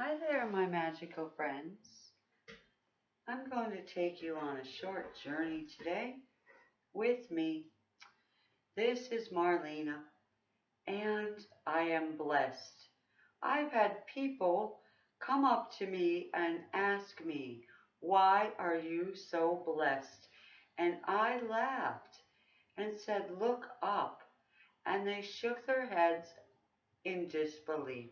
Hi there, my magical friends. I'm going to take you on a short journey today with me. This is Marlena, and I am blessed. I've had people come up to me and ask me, Why are you so blessed? And I laughed and said, Look up. And they shook their heads in disbelief.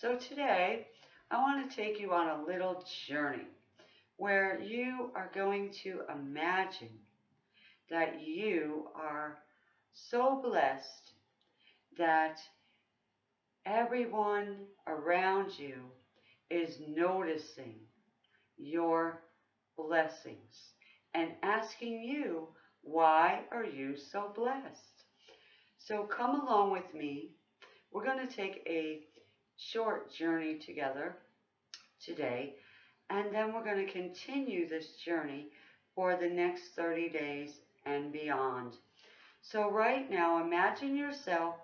So today, I want to take you on a little journey where you are going to imagine that you are so blessed that everyone around you is noticing your blessings and asking you, why are you so blessed? So come along with me. We're going to take a short journey together today, and then we're going to continue this journey for the next 30 days and beyond. So right now, imagine yourself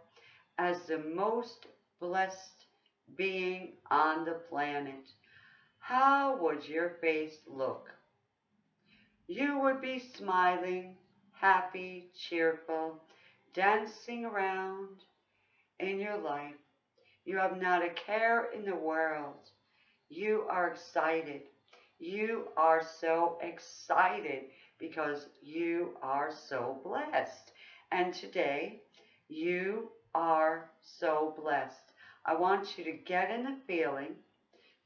as the most blessed being on the planet. How would your face look? You would be smiling, happy, cheerful, dancing around in your life you have not a care in the world. You are excited. You are so excited because you are so blessed. And today, you are so blessed. I want you to get in the feeling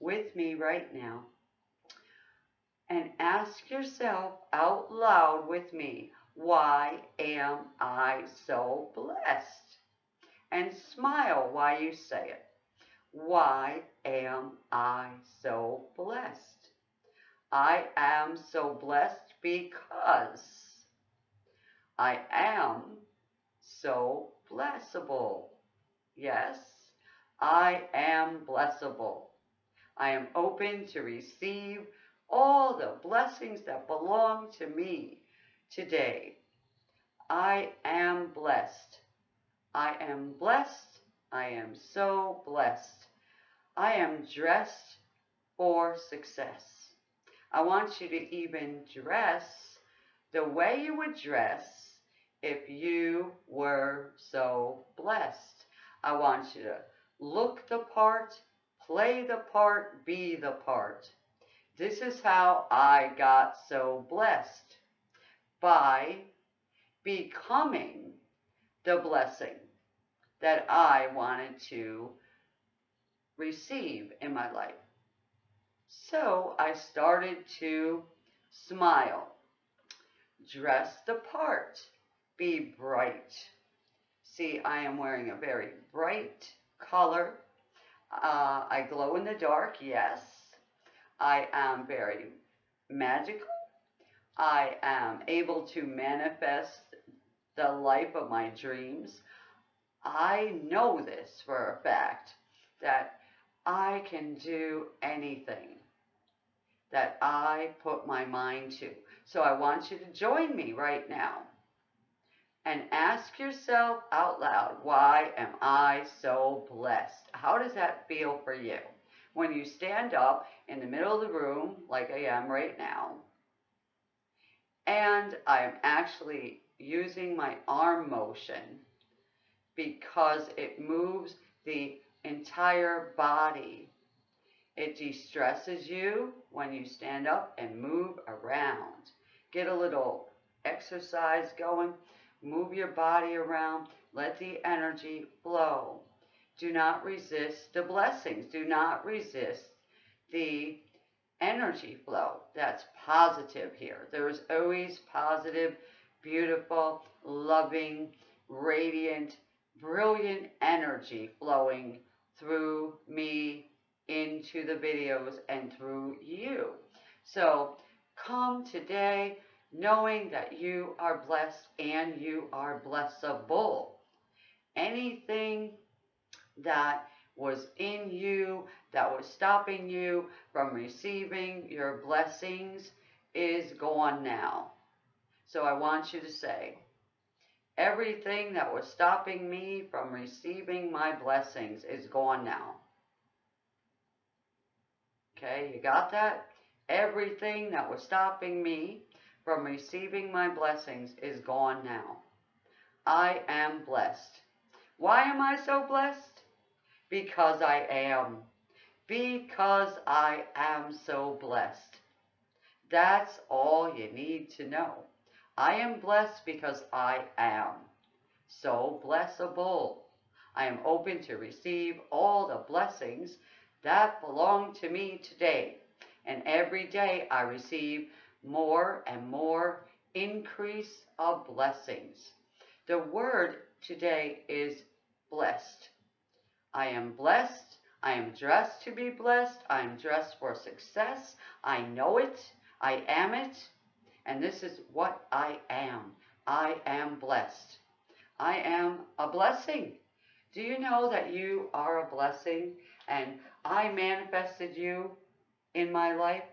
with me right now and ask yourself out loud with me, why am I so blessed? And smile while you say it. Why am I so blessed? I am so blessed because I am so blessable. Yes, I am blessable. I am open to receive all the blessings that belong to me today. I am blessed. I am blessed. I am so blessed. I am dressed for success. I want you to even dress the way you would dress if you were so blessed. I want you to look the part, play the part, be the part. This is how I got so blessed by becoming the blessing that I wanted to receive in my life. So I started to smile, dress the part, be bright. See, I am wearing a very bright color. Uh, I glow in the dark, yes. I am very magical. I am able to manifest the life of my dreams. I know this for a fact that I can do anything that I put my mind to. So I want you to join me right now and ask yourself out loud, why am I so blessed? How does that feel for you? When you stand up in the middle of the room, like I am right now, and I am actually using my arm motion because it moves the entire body. It de-stresses you when you stand up and move around. Get a little exercise going. Move your body around. Let the energy flow. Do not resist the blessings. Do not resist the energy flow. That's positive here. There is always positive, beautiful, loving, radiant, brilliant energy flowing through me into the videos and through you. So come today knowing that you are blessed and you are blessable. Anything that was in you that was stopping you from receiving your blessings is gone now. So I want you to say, everything that was stopping me from receiving my blessings is gone now. Okay, you got that? Everything that was stopping me from receiving my blessings is gone now. I am blessed. Why am I so blessed? Because I am. Because I am so blessed. That's all you need to know. I am blessed because I am so blessable. I am open to receive all the blessings that belong to me today. And every day I receive more and more increase of blessings. The word today is blessed. I am blessed. I am dressed to be blessed. I am dressed for success. I know it. I am it. And this is what I am. I am blessed. I am a blessing. Do you know that you are a blessing and I manifested you in my life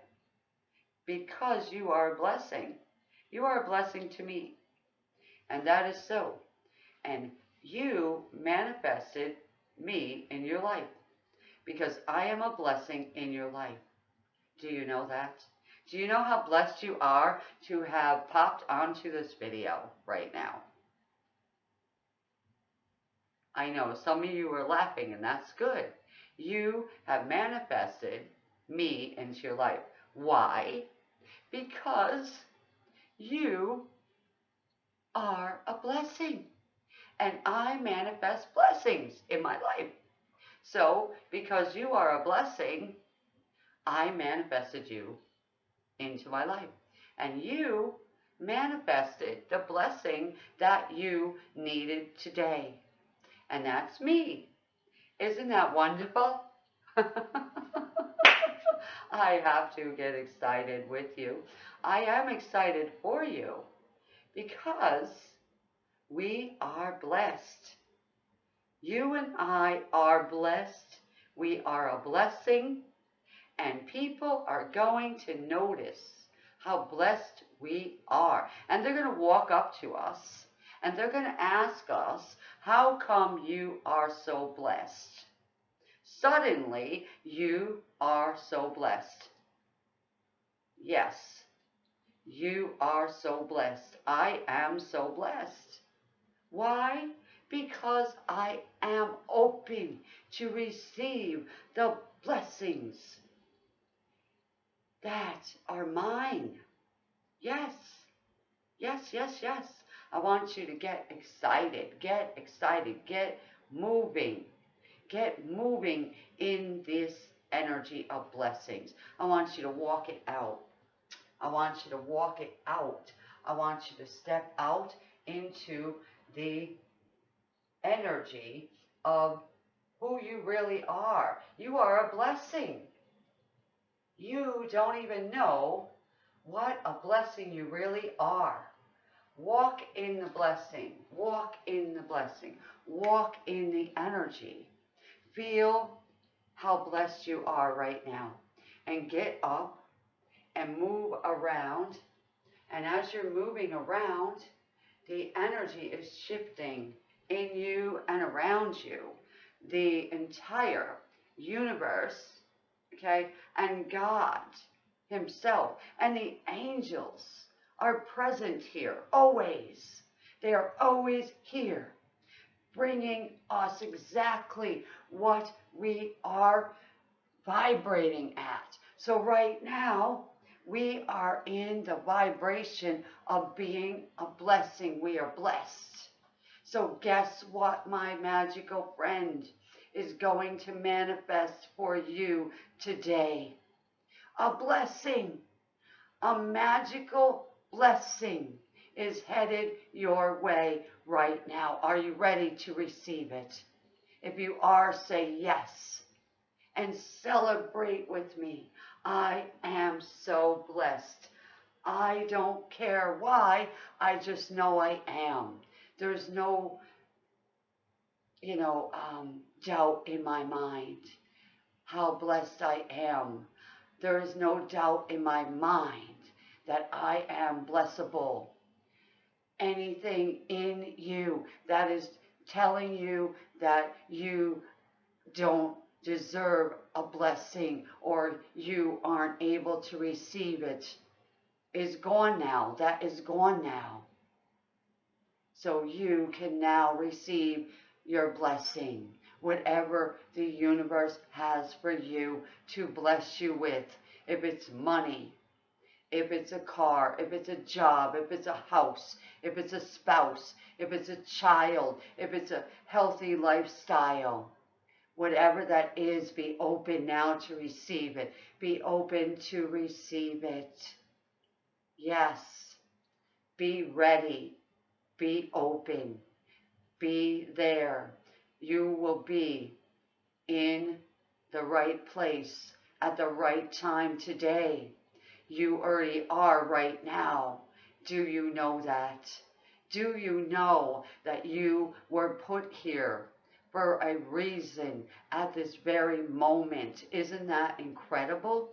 because you are a blessing. You are a blessing to me. And that is so. And you manifested me in your life because I am a blessing in your life. Do you know that? Do you know how blessed you are to have popped onto this video right now? I know some of you are laughing and that's good. You have manifested me into your life. Why? Because you are a blessing. And I manifest blessings in my life. So, because you are a blessing, I manifested you into my life. And you manifested the blessing that you needed today. And that's me. Isn't that wonderful? I have to get excited with you. I am excited for you because we are blessed. You and I are blessed. We are a blessing, and people are going to notice how blessed we are. And they're going to walk up to us and they're going to ask us, How come you are so blessed? Suddenly, you are so blessed. Yes, you are so blessed. I am so blessed. Why? Because I am open to receive the blessings that are mine. Yes, yes, yes, yes. I want you to get excited, get excited, get moving. Get moving in this energy of blessings. I want you to walk it out. I want you to walk it out. I want you to step out into the energy of who you really are. You are a blessing. You don't even know what a blessing you really are. Walk in the blessing. Walk in the blessing. Walk in the energy Feel how blessed you are right now. And get up and move around. And as you're moving around, the energy is shifting in you and around you. The entire universe, okay, and God Himself and the angels are present here always. They are always here bringing us exactly what we are vibrating at. So right now, we are in the vibration of being a blessing. We are blessed. So guess what, my magical friend is going to manifest for you today? A blessing, a magical blessing is headed your way right now. Are you ready to receive it? If you are, say yes and celebrate with me. I am so blessed. I don't care why, I just know I am. There's no, you know, um, doubt in my mind how blessed I am. There is no doubt in my mind that I am blessable anything in you that is telling you that you don't deserve a blessing or you aren't able to receive it is gone now. That is gone now. So you can now receive your blessing, whatever the universe has for you to bless you with. If it's money, if it's a car, if it's a job, if it's a house, if it's a spouse, if it's a child, if it's a healthy lifestyle. Whatever that is, be open now to receive it. Be open to receive it. Yes. Be ready. Be open. Be there. You will be in the right place at the right time today. You already are right now. Do you know that? Do you know that you were put here for a reason at this very moment? Isn't that incredible?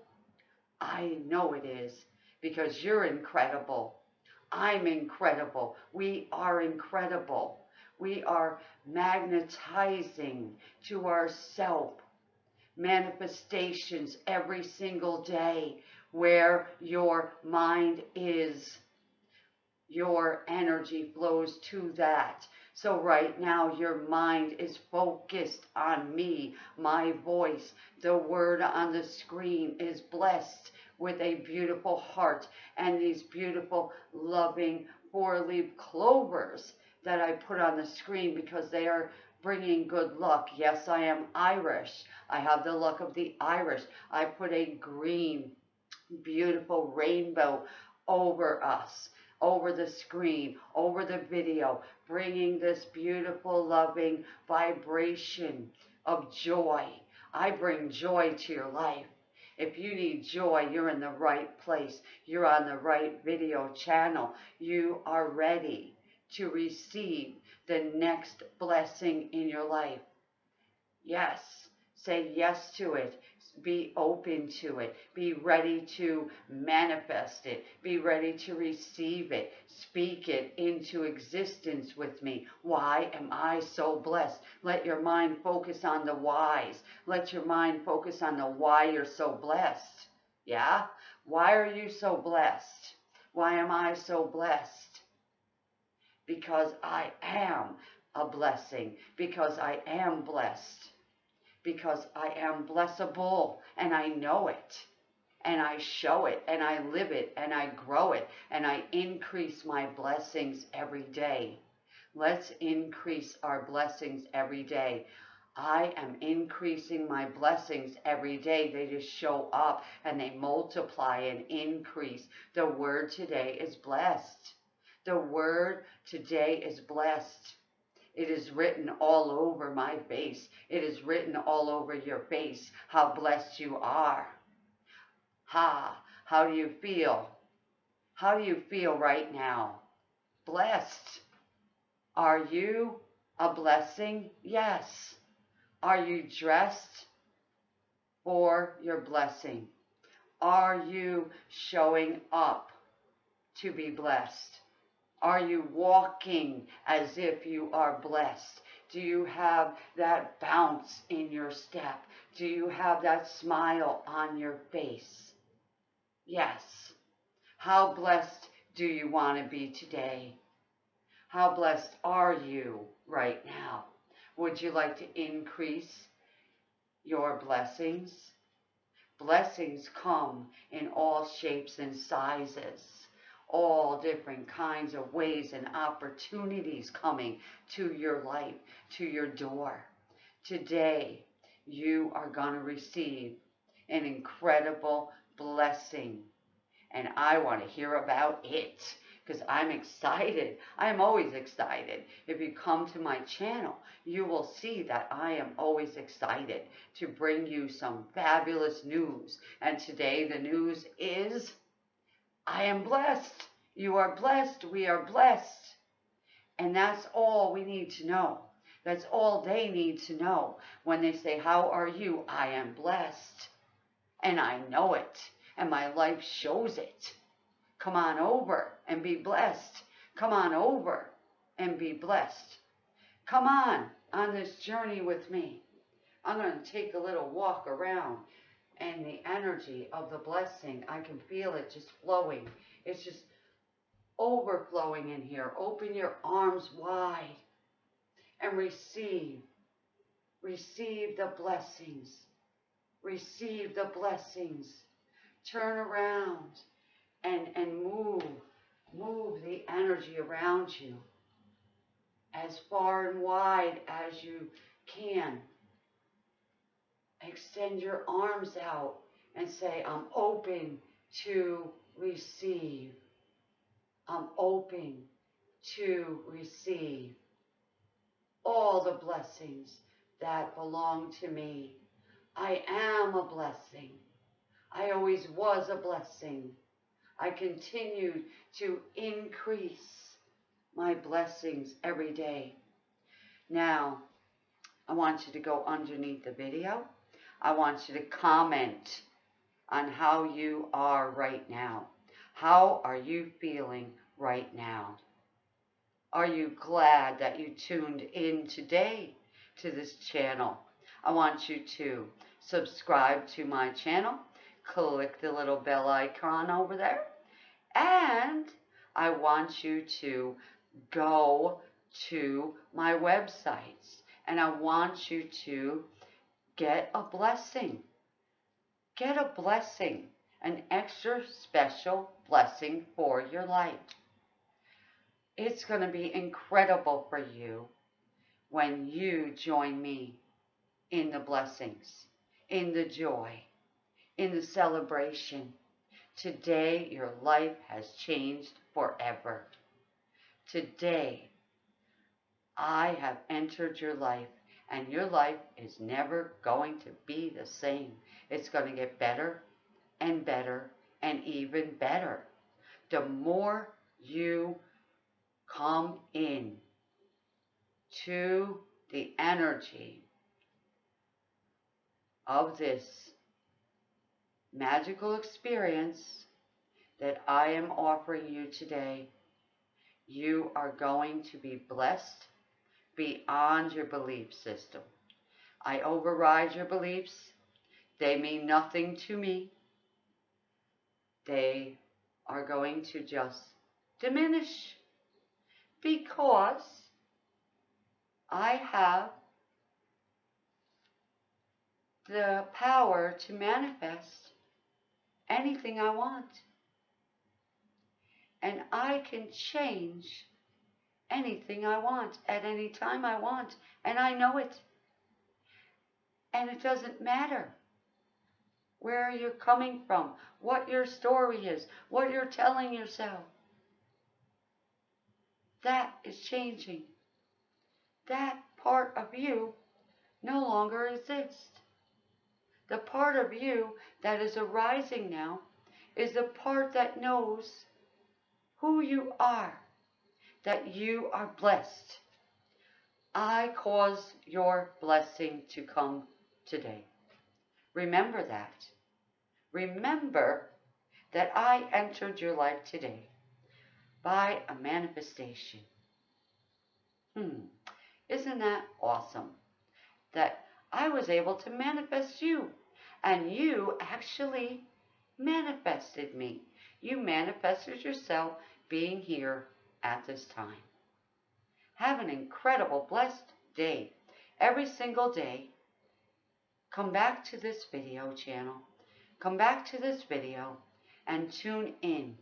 I know it is because you're incredible. I'm incredible. We are incredible. We are magnetizing to ourself manifestations every single day where your mind is. Your energy flows to that. So right now your mind is focused on me, my voice. The word on the screen is blessed with a beautiful heart and these beautiful loving four-leaf clovers that I put on the screen because they are bringing good luck. Yes, I am Irish. I have the luck of the Irish. I put a green beautiful rainbow over us, over the screen, over the video, bringing this beautiful, loving vibration of joy. I bring joy to your life. If you need joy, you're in the right place. You're on the right video channel. You are ready to receive the next blessing in your life. Yes, say yes to it. Be open to it. Be ready to manifest it. Be ready to receive it. Speak it into existence with me. Why am I so blessed? Let your mind focus on the whys. Let your mind focus on the why you're so blessed. Yeah? Why are you so blessed? Why am I so blessed? Because I am a blessing. Because I am blessed because I am blessable and I know it and I show it and I live it and I grow it and I increase my blessings every day. Let's increase our blessings every day. I am increasing my blessings every day. They just show up and they multiply and increase. The word today is blessed. The word today is blessed. It is written all over my face. It is written all over your face how blessed you are. Ha! How do you feel? How do you feel right now? Blessed. Are you a blessing? Yes. Are you dressed for your blessing? Are you showing up to be blessed? Are you walking as if you are blessed? Do you have that bounce in your step? Do you have that smile on your face? Yes. How blessed do you want to be today? How blessed are you right now? Would you like to increase your blessings? Blessings come in all shapes and sizes all different kinds of ways and opportunities coming to your life, to your door. Today, you are going to receive an incredible blessing. And I want to hear about it because I'm excited. I'm always excited. If you come to my channel, you will see that I am always excited to bring you some fabulous news. And today the news is I am blessed. You are blessed. We are blessed. And that's all we need to know. That's all they need to know. When they say, How are you? I am blessed. And I know it. And my life shows it. Come on over and be blessed. Come on over and be blessed. Come on on this journey with me. I'm going to take a little walk around and the energy of the blessing, I can feel it just flowing. It's just overflowing in here. Open your arms wide and receive. Receive the blessings. Receive the blessings. Turn around and, and move. Move the energy around you as far and wide as you can. Extend your arms out and say, I'm open to receive. I'm open to receive all the blessings that belong to me. I am a blessing. I always was a blessing. I continue to increase my blessings every day. Now, I want you to go underneath the video. I want you to comment on how you are right now. How are you feeling right now? Are you glad that you tuned in today to this channel? I want you to subscribe to my channel, click the little bell icon over there, and I want you to go to my websites and I want you to get a blessing. Get a blessing, an extra special blessing for your life. It's going to be incredible for you when you join me in the blessings, in the joy, in the celebration. Today, your life has changed forever. Today, I have entered your life, and your life is never going to be the same. It's going to get better and better and even better. The more you come in to the energy of this magical experience that I am offering you today, you are going to be blessed beyond your belief system. I override your beliefs. They mean nothing to me. They are going to just diminish because I have the power to manifest anything I want. And I can change anything I want at any time I want. And I know it. And it doesn't matter where you're coming from, what your story is, what you're telling yourself. That is changing. That part of you no longer exists. The part of you that is arising now is the part that knows who you are, that you are blessed. I cause your blessing to come today. Remember that. Remember that I entered your life today by a manifestation. Hmm, isn't that awesome? That I was able to manifest you, and you actually manifested me. You manifested yourself being here at this time. Have an incredible, blessed day. Every single day, come back to this video channel. Come back to this video and tune in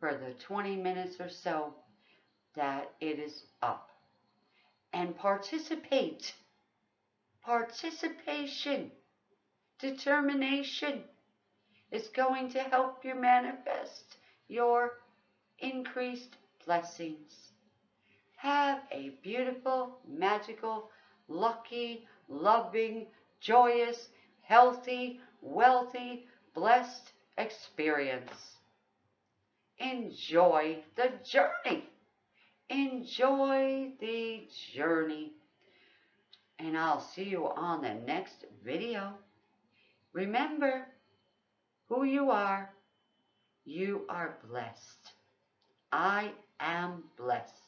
for the 20 minutes or so that it is up. And participate. Participation. Determination is going to help you manifest your increased blessings. Have a beautiful, magical, lucky, loving, joyous, healthy, wealthy, blessed experience. Enjoy the journey. Enjoy the journey. And I'll see you on the next video. Remember who you are. You are blessed. I am blessed.